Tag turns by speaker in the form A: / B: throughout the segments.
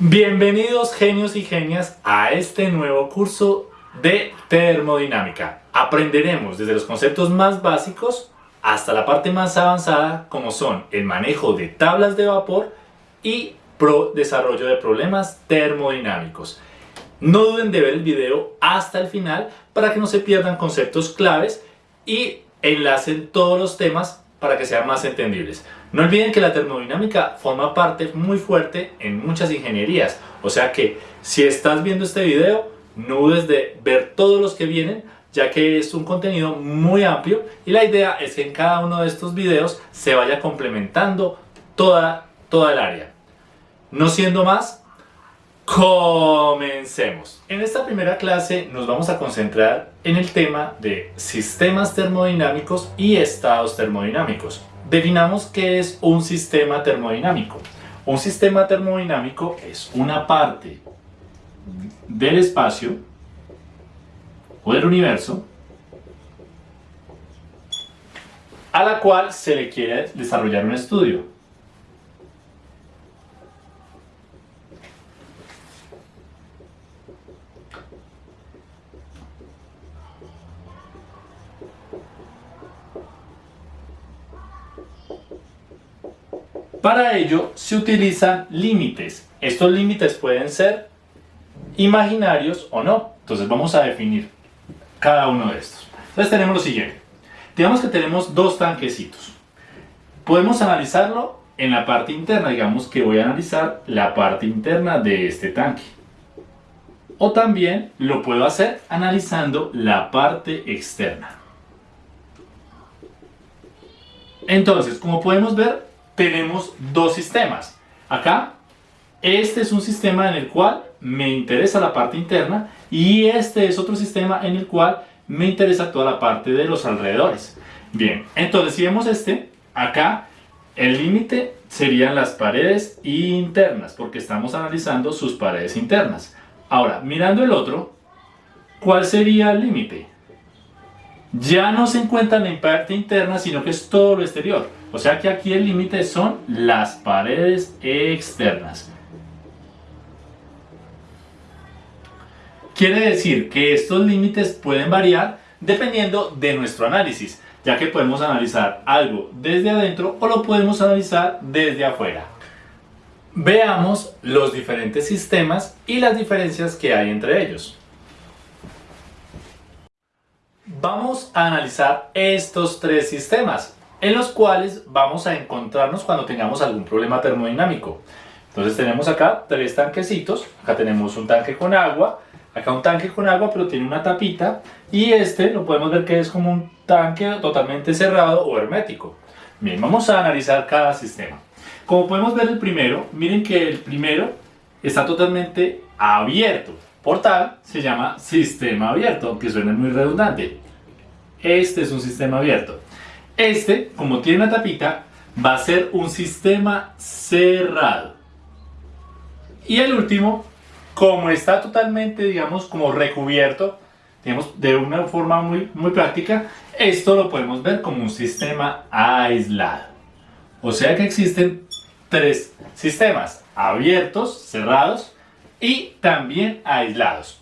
A: Bienvenidos genios y genias a este nuevo curso de termodinámica. Aprenderemos desde los conceptos más básicos hasta la parte más avanzada como son el manejo de tablas de vapor y pro desarrollo de problemas termodinámicos. No duden de ver el video hasta el final para que no se pierdan conceptos claves y enlacen todos los temas para que sean más entendibles. No olviden que la termodinámica forma parte muy fuerte en muchas ingenierías, o sea que si estás viendo este video, no dudes de ver todos los que vienen, ya que es un contenido muy amplio y la idea es que en cada uno de estos videos se vaya complementando toda, toda el área. No siendo más, comencemos. En esta primera clase nos vamos a concentrar en el tema de sistemas termodinámicos y estados termodinámicos. Definamos qué es un sistema termodinámico. Un sistema termodinámico es una parte del espacio o del universo a la cual se le quiere desarrollar un estudio. Para ello se utilizan límites. Estos límites pueden ser imaginarios o no. Entonces vamos a definir cada uno de estos. Entonces tenemos lo siguiente. Digamos que tenemos dos tanquecitos. Podemos analizarlo en la parte interna. Digamos que voy a analizar la parte interna de este tanque. O también lo puedo hacer analizando la parte externa. Entonces, como podemos ver, tenemos dos sistemas. Acá, este es un sistema en el cual me interesa la parte interna y este es otro sistema en el cual me interesa toda la parte de los alrededores. Bien, entonces si vemos este, acá el límite serían las paredes internas, porque estamos analizando sus paredes internas. Ahora, mirando el otro, ¿cuál sería el límite? Ya no se encuentra en parte interna, sino que es todo lo exterior. O sea que aquí el límite son las paredes externas. Quiere decir que estos límites pueden variar dependiendo de nuestro análisis, ya que podemos analizar algo desde adentro o lo podemos analizar desde afuera. Veamos los diferentes sistemas y las diferencias que hay entre ellos. Vamos a analizar estos tres sistemas en los cuales vamos a encontrarnos cuando tengamos algún problema termodinámico. Entonces tenemos acá tres tanquecitos, acá tenemos un tanque con agua, acá un tanque con agua pero tiene una tapita y este lo podemos ver que es como un tanque totalmente cerrado o hermético. Bien, vamos a analizar cada sistema. Como podemos ver el primero, miren que el primero está totalmente abierto, por tal se llama sistema abierto, aunque suene muy redundante. Este es un sistema abierto. Este, como tiene una tapita, va a ser un sistema cerrado. Y el último, como está totalmente, digamos, como recubierto, digamos, de una forma muy, muy práctica, esto lo podemos ver como un sistema aislado. O sea que existen tres sistemas, abiertos, cerrados y también aislados.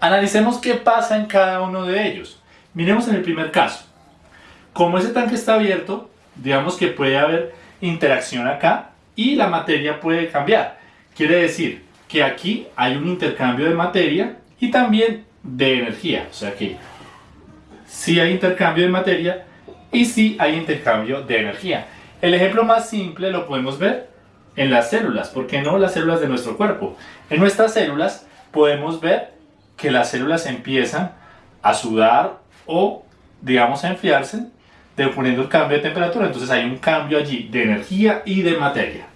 A: Analicemos qué pasa en cada uno de ellos. Miremos en el primer caso. Como ese tanque está abierto, digamos que puede haber interacción acá y la materia puede cambiar. Quiere decir que aquí hay un intercambio de materia y también de energía. O sea que sí hay intercambio de materia y sí hay intercambio de energía. El ejemplo más simple lo podemos ver en las células, ¿por qué no las células de nuestro cuerpo? En nuestras células podemos ver que las células empiezan a sudar o digamos a enfriarse poniendo el cambio de temperatura, entonces hay un cambio allí de energía y de materia.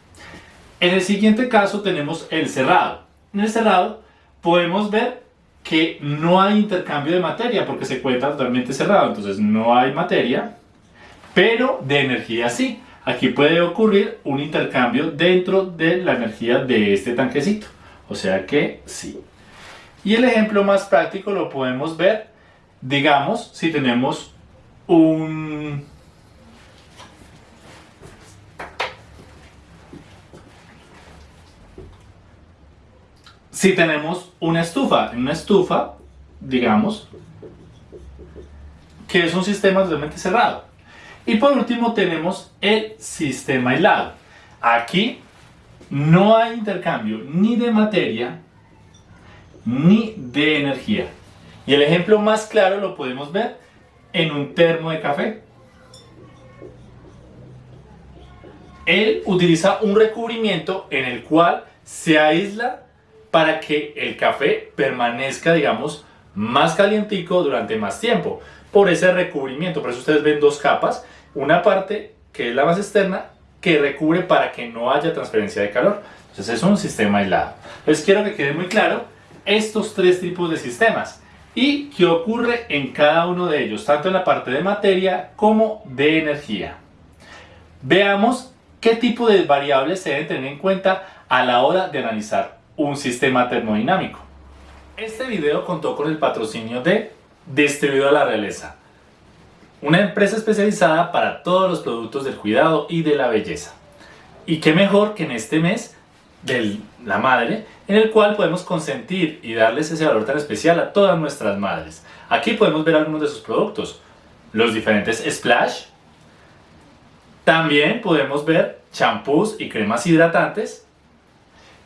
A: En el siguiente caso tenemos el cerrado. En el cerrado podemos ver que no hay intercambio de materia porque se encuentra totalmente cerrado, entonces no hay materia, pero de energía sí. Aquí puede ocurrir un intercambio dentro de la energía de este tanquecito, o sea que sí. Y el ejemplo más práctico lo podemos ver, digamos, si tenemos un si tenemos una estufa. Una estufa, digamos, que es un sistema totalmente cerrado. Y por último tenemos el sistema aislado. Aquí no hay intercambio ni de materia ni de energía. Y el ejemplo más claro lo podemos ver en un termo de café. Él utiliza un recubrimiento en el cual se aísla para que el café permanezca, digamos, más calientico durante más tiempo. Por ese recubrimiento, por eso ustedes ven dos capas. Una parte que es la más externa que recubre para que no haya transferencia de calor. Entonces es un sistema aislado. Entonces quiero que quede muy claro estos tres tipos de sistemas y qué ocurre en cada uno de ellos, tanto en la parte de materia como de energía. Veamos qué tipo de variables se deben tener en cuenta a la hora de analizar un sistema termodinámico. Este video contó con el patrocinio de Distribuidora La Realeza, una empresa especializada para todos los productos del cuidado y de la belleza. Y qué mejor que en este mes de la madre, en el cual podemos consentir y darles ese valor tan especial a todas nuestras madres. Aquí podemos ver algunos de sus productos, los diferentes Splash, también podemos ver champús y cremas hidratantes,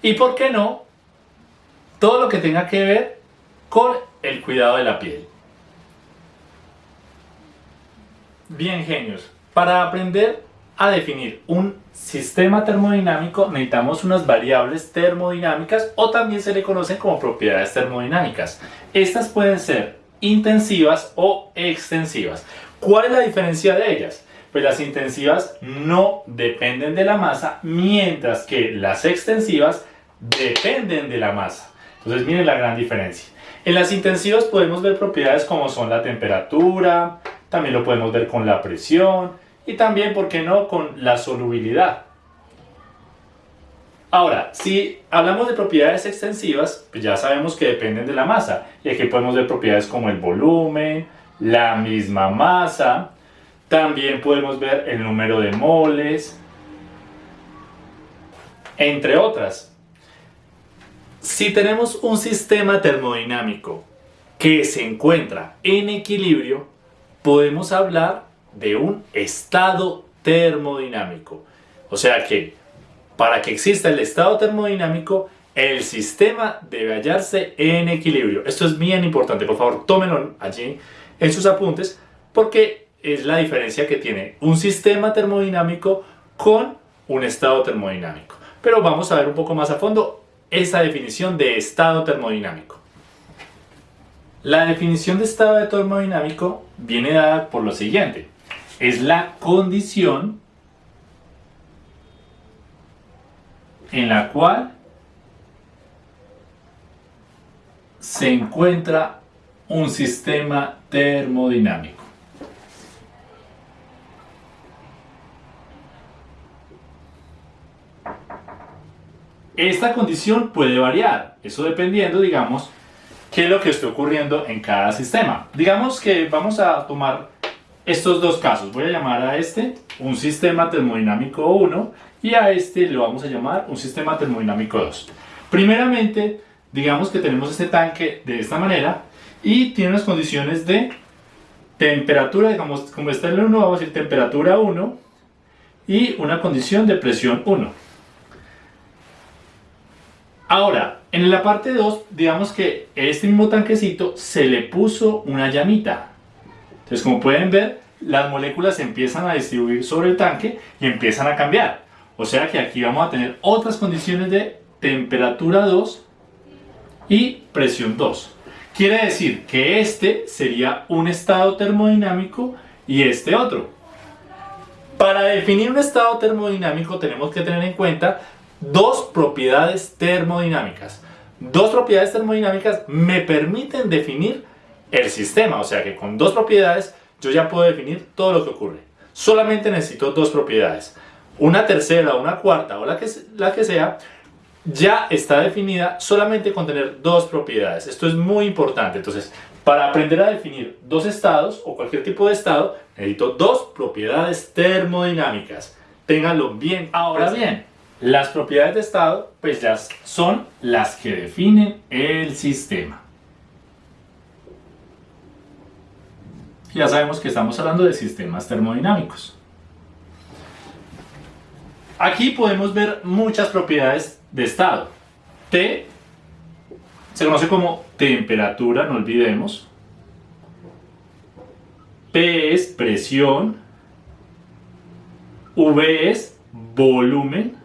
A: y por qué no, todo lo que tenga que ver con el cuidado de la piel. Bien genios, para aprender a definir un sistema termodinámico necesitamos unas variables termodinámicas o también se le conocen como propiedades termodinámicas. Estas pueden ser intensivas o extensivas. ¿Cuál es la diferencia de ellas? Pues las intensivas no dependen de la masa, mientras que las extensivas dependen de la masa. Entonces miren la gran diferencia. En las intensivas podemos ver propiedades como son la temperatura, también lo podemos ver con la presión y también, ¿por qué no?, con la solubilidad. Ahora, si hablamos de propiedades extensivas, pues ya sabemos que dependen de la masa. Y aquí podemos ver propiedades como el volumen, la misma masa. También podemos ver el número de moles, entre otras. Si tenemos un sistema termodinámico que se encuentra en equilibrio, podemos hablar de un estado termodinámico. O sea que para que exista el estado termodinámico, el sistema debe hallarse en equilibrio. Esto es bien importante, por favor tómenlo allí en sus apuntes porque es la diferencia que tiene un sistema termodinámico con un estado termodinámico. Pero vamos a ver un poco más a fondo esa definición de estado termodinámico. La definición de estado termodinámico viene dada por lo siguiente. Es la condición en la cual se encuentra un sistema termodinámico. Esta condición puede variar, eso dependiendo, digamos, qué es lo que está ocurriendo en cada sistema. Digamos que vamos a tomar estos dos casos. Voy a llamar a este un sistema termodinámico 1 y a este le vamos a llamar un sistema termodinámico 2. Primeramente, digamos que tenemos este tanque de esta manera y tiene unas condiciones de temperatura, digamos, como está en el 1, vamos a decir temperatura 1 y una condición de presión 1. Ahora, en la parte 2, digamos que este mismo tanquecito se le puso una llamita. Entonces, como pueden ver, las moléculas empiezan a distribuir sobre el tanque y empiezan a cambiar. O sea que aquí vamos a tener otras condiciones de temperatura 2 y presión 2. Quiere decir que este sería un estado termodinámico y este otro. Para definir un estado termodinámico tenemos que tener en cuenta dos propiedades termodinámicas. Dos propiedades termodinámicas me permiten definir el sistema, o sea que con dos propiedades yo ya puedo definir todo lo que ocurre. Solamente necesito dos propiedades. Una tercera, una cuarta o la que, la que sea, ya está definida solamente con tener dos propiedades. Esto es muy importante. Entonces, para aprender a definir dos estados o cualquier tipo de estado, necesito dos propiedades termodinámicas. Ténganlo bien. Ahora bien, Las propiedades de estado pues ya son las que definen el sistema. Ya sabemos que estamos hablando de sistemas termodinámicos. Aquí podemos ver muchas propiedades de estado. T se conoce como temperatura, no olvidemos. P es presión. V es volumen.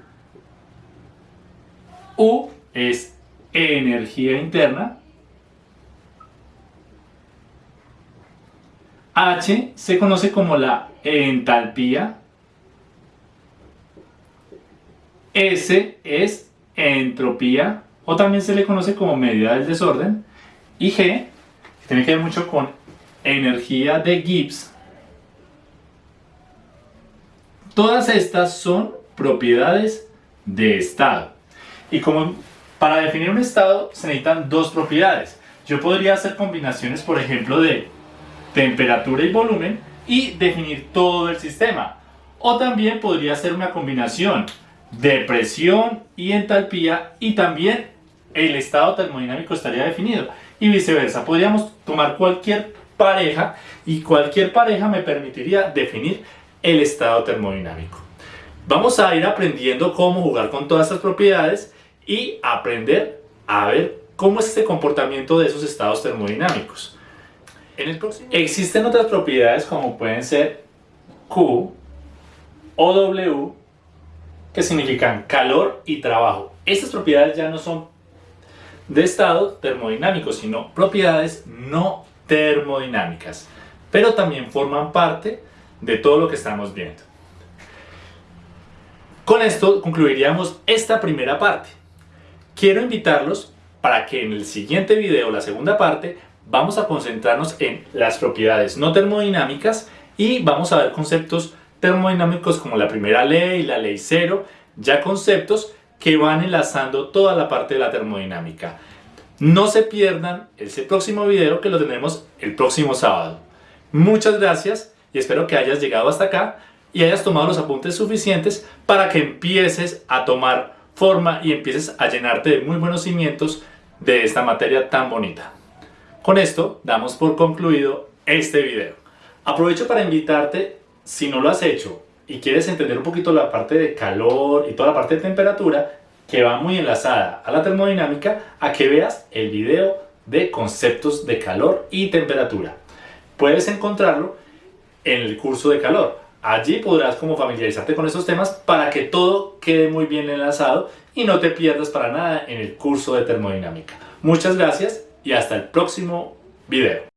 A: U es energía interna. H se conoce como la entalpía. S es entropía o también se le conoce como medida del desorden. Y G, que tiene que ver mucho con energía de Gibbs. Todas estas son propiedades de estado. Y como para definir un estado se necesitan dos propiedades. Yo podría hacer combinaciones, por ejemplo, de temperatura y volumen y definir todo el sistema. O también podría hacer una combinación de presión y entalpía y también el estado termodinámico estaría definido y viceversa. Podríamos tomar cualquier pareja y cualquier pareja me permitiría definir el estado termodinámico. Vamos a ir aprendiendo cómo jugar con todas estas propiedades y aprender a ver cómo es este comportamiento de esos estados termodinámicos. Existen otras propiedades como pueden ser Q o W que significan calor y trabajo. Estas propiedades ya no son de estado termodinámico, sino propiedades no termodinámicas, pero también forman parte de todo lo que estamos viendo. Con esto concluiríamos esta primera parte. Quiero invitarlos para que en el siguiente video, la segunda parte, vamos a concentrarnos en las propiedades no termodinámicas y vamos a ver conceptos termodinámicos como la primera ley, la ley cero, ya conceptos que van enlazando toda la parte de la termodinámica. No se pierdan ese próximo video que lo tendremos el próximo sábado. Muchas gracias y espero que hayas llegado hasta acá y hayas tomado los apuntes suficientes para que empieces a tomar forma y empieces a llenarte de muy buenos cimientos de esta materia tan bonita. Con esto damos por concluido este video. Aprovecho para invitarte, si no lo has hecho y quieres entender un poquito la parte de calor y toda la parte de temperatura, que va muy enlazada a la termodinámica, a que veas el video de conceptos de calor y temperatura. Puedes encontrarlo en el curso de calor. Allí podrás como familiarizarte con estos temas para que todo quede muy bien enlazado y no te pierdas para nada en el curso de termodinámica. Muchas gracias y hasta el próximo video.